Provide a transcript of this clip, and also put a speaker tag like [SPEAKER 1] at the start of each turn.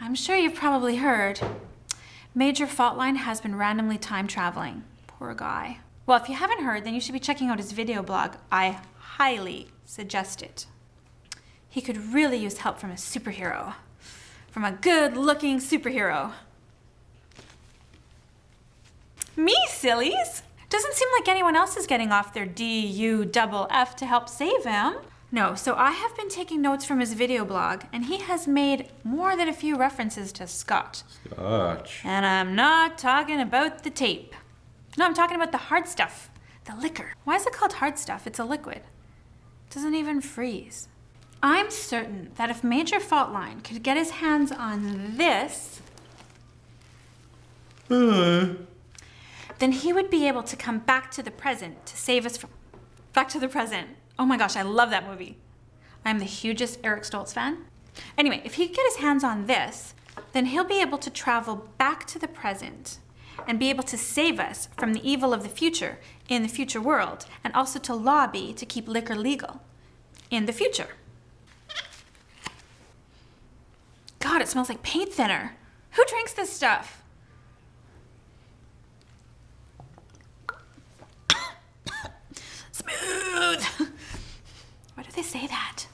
[SPEAKER 1] I'm sure you've probably heard. Major Faultline has been randomly time traveling. Poor guy. Well, if you haven't heard, then you should be checking out his video blog. I highly suggest it. He could really use help from a superhero. From a good-looking superhero. Me, sillies! Doesn't seem like anyone else is getting off their D-U-double-F to help save him. No, so I have been taking notes from his video blog, and he has made more than a few references to Scotch.
[SPEAKER 2] Scotch.
[SPEAKER 1] And I'm not talking about the tape. No, I'm talking about the hard stuff, the liquor. Why is it called hard stuff? It's a liquid. It doesn't even freeze. I'm certain that if Major Faultline could get his hands on this,
[SPEAKER 2] Uh,
[SPEAKER 1] then he would be able to come back to the present to save us from back to the present. Oh my gosh, I love that movie. I'm the hugest Eric Stoltz fan. Anyway, if he could get his hands on this, then he'll be able to travel back to the present and be able to save us from the evil of the future in the future world and also to lobby to keep liquor legal in the future. God, it smells like paint thinner. Who drinks this stuff? Why do they say that?